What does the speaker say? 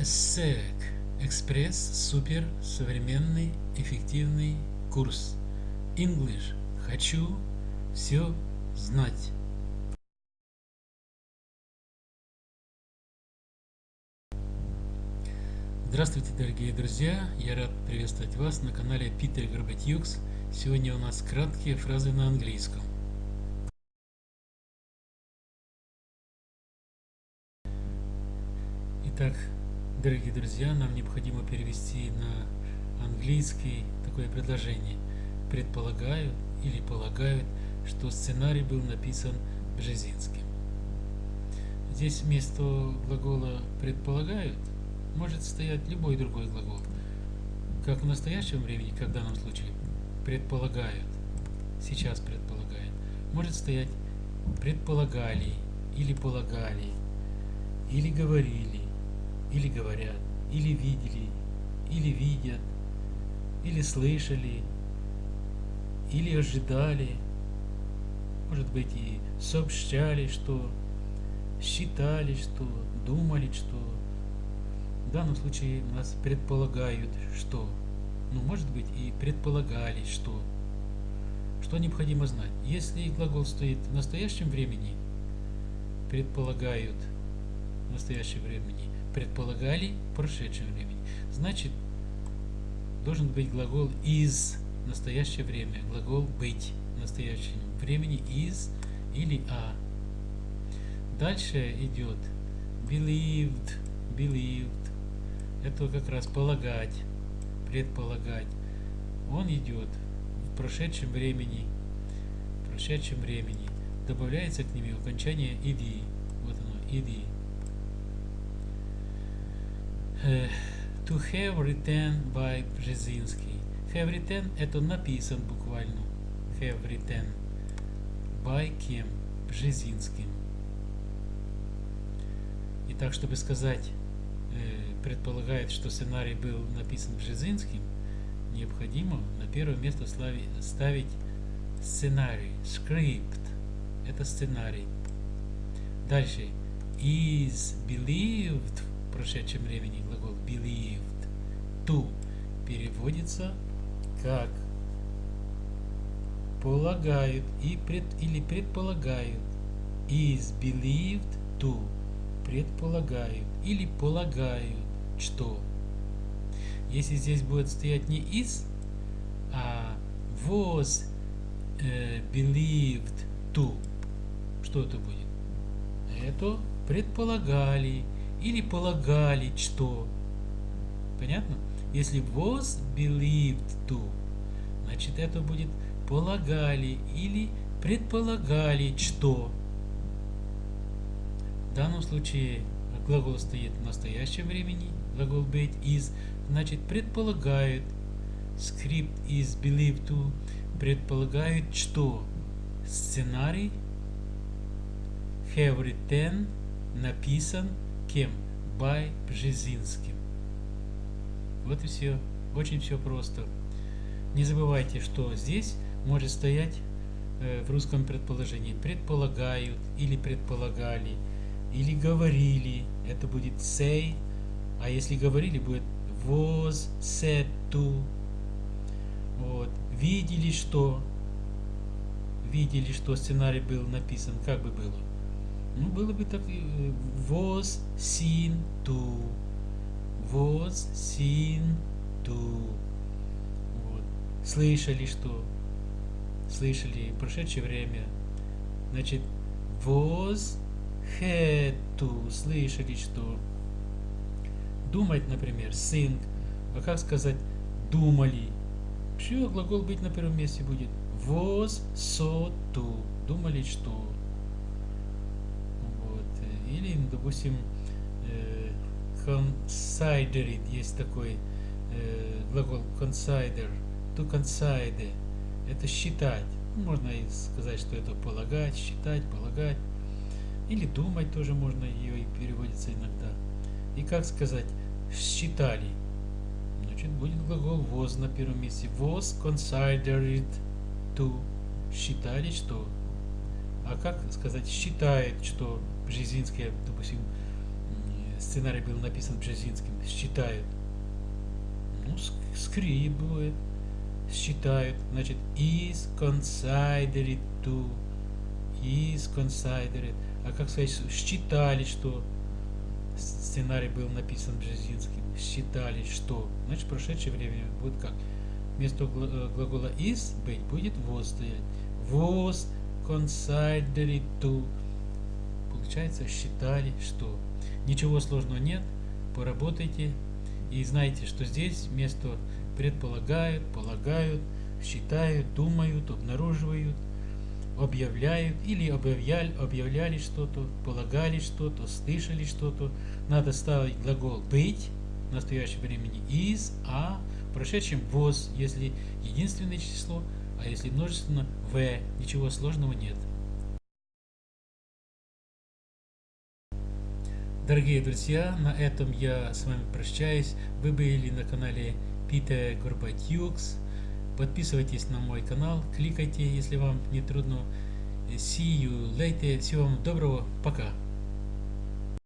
ESSEC – экспресс, супер, современный, эффективный курс. English – хочу все знать. Здравствуйте, дорогие друзья! Я рад приветствовать вас на канале Питер Горбатюкс. Сегодня у нас краткие фразы на английском. Итак, дорогие друзья, нам необходимо перевести на английский такое предложение. Предполагают или полагают, что сценарий был написан Бжезинским. Здесь вместо глагола «предполагают» может стоять любой другой глагол. Как в настоящем времени, как в данном случае, предполагают, сейчас предполагают, может стоять предполагали или полагали, или говорили, или говорят, или видели, или видят, или слышали, или ожидали, может быть и сообщали, что считали, что думали, что. В данном случае у нас предполагают, что. Ну может быть и предполагали, что. Что необходимо знать. Если глагол стоит в настоящем времени, предполагают в настоящем времени, предполагали в прошедшем времени. Значит, должен быть глагол из настоящее время, глагол быть в настоящем времени из или а. Дальше идет believed, believed. Это как раз полагать, предполагать. Он идет в прошедшем времени, в прошедшем времени. Добавляется к нему окончание иди. Вот оно, иди. Uh, to have written by Brzezinski. Have written это написан буквально. Have written by кем? Бжезинским. И так, чтобы сказать, э, предполагает, что сценарий был написан Бжезинским, необходимо на первое место ставить сценарий, script. Это сценарий. Дальше. Is believed прошедшем времени глагол believed to переводится как полагают и пред, или предполагают. Is believed to предполагают или полагают, что. Если здесь будет стоять не is, а was э, believed to, что это будет? Это предполагали или полагали, что. Понятно? Если was believed to, значит это будет полагали или предполагали, что. В данном случае глагол стоит в настоящем времени, глагол быть is, значит предполагают, скрипт is believed to, предполагают, что сценарий have written написан кем? By Бжезинским. Вот и все. Очень все просто. Не забывайте, что здесь может стоять э, в русском предположении предполагают или предполагали, или говорили. Это будет say. А если говорили, будет was said to. Вот. Видели, что видели, что сценарий был написан, как бы было? Ну, было бы так, э, was seen to, was seen to, вот. слышали, что, слышали, прошедшее время, значит, had to, слышали, что, думать, например, think, а как сказать, думали, все, глагол быть на первом месте будет, saw to, думали, что, допустим, э, consider it, есть такой э, глагол consider, to consider, это считать. Можно и сказать, что это полагать, считать, полагать. Или думать тоже можно, ее и переводится иногда. И как сказать, считали. Значит, будет глагол was на первом месте. Was considered to. Считали, что. А как сказать, считает, что Бжезинская, допустим, сценарий был написан Бжезинским, считают. Ну, скрип будет. Считают. Значит, is considered to. Is considered. А как сказать, считали, что сценарий был написан Бжезинским. Считали, что. Значит, прошедшее время будет как? Вместо глагола is быть будет was стоять. Was considered to. Получается, считали, что. Ничего сложного нет. Поработайте. И знайте, что здесь вместо предполагают, полагают, считают, думают, обнаруживают, объявляют или объявляли, объявляли что-то, полагали что-то, слышали что-то. Надо ставить глагол быть в настоящем времени is, а в прошедшем was, если единственное число, а если множественно в. Ничего сложного нет. Дорогие друзья, на этом я с вами прощаюсь. Вы были на канале Питер Горбатюкс. Подписывайтесь на мой канал, кликайте, если вам не трудно. See you later. Всего вам доброго. Пока.